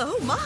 Oh, my.